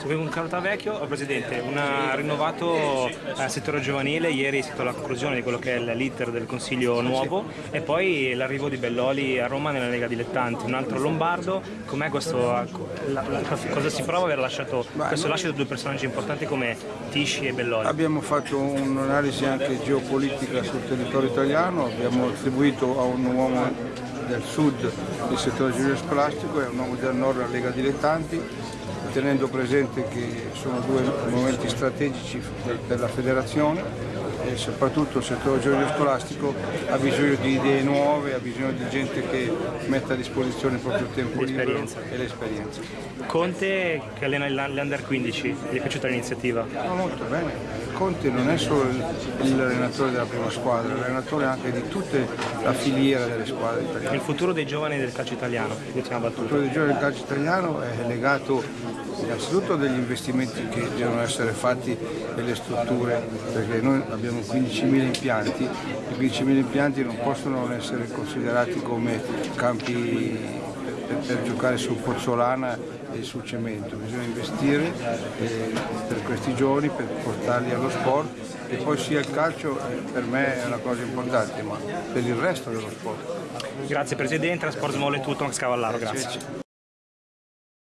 Sono con Carlo Tavecchio, oh, Presidente, un rinnovato eh, settore giovanile, ieri è stata la conclusione di quello che è l'iter del Consiglio nuovo e poi l'arrivo di Belloli a Roma nella Lega Dilettanti, un altro lombardo, com'è questo, la, la, cosa si prova aver lasciato questo lascio di due personaggi importanti come Tisci e Belloli? Abbiamo fatto un'analisi anche geopolitica sul territorio italiano, abbiamo attribuito a un uomo del sud il settore giovanile scolastico e a un uomo del nord la Lega Dilettanti tenendo presente che sono due momenti strategici della federazione e soprattutto il settore giovanile scolastico ha bisogno di idee nuove, ha bisogno di gente che metta a disposizione il proprio tempo libero e l'esperienza. Conte che allena l'Under 15, gli è piaciuta l'iniziativa? No, molto bene. Conte non è solo l'allenatore della prima squadra, è l'allenatore anche di tutta la filiera delle squadre italiane. Il futuro dei giovani del calcio italiano, Il futuro dei giovani del calcio italiano è legato innanzitutto degli investimenti che devono essere fatti nelle strutture, perché noi abbiamo 15.000 impianti, i 15.000 impianti non possono essere considerati come campi per, per giocare su pozzolana e sul cemento, bisogna investire eh, per questi giovani, per portarli allo sport e poi sia il calcio eh, per me è una cosa importante, ma per il resto dello sport. Grazie Presidente, la Sport Small è tutto, Max Cavallaro, grazie.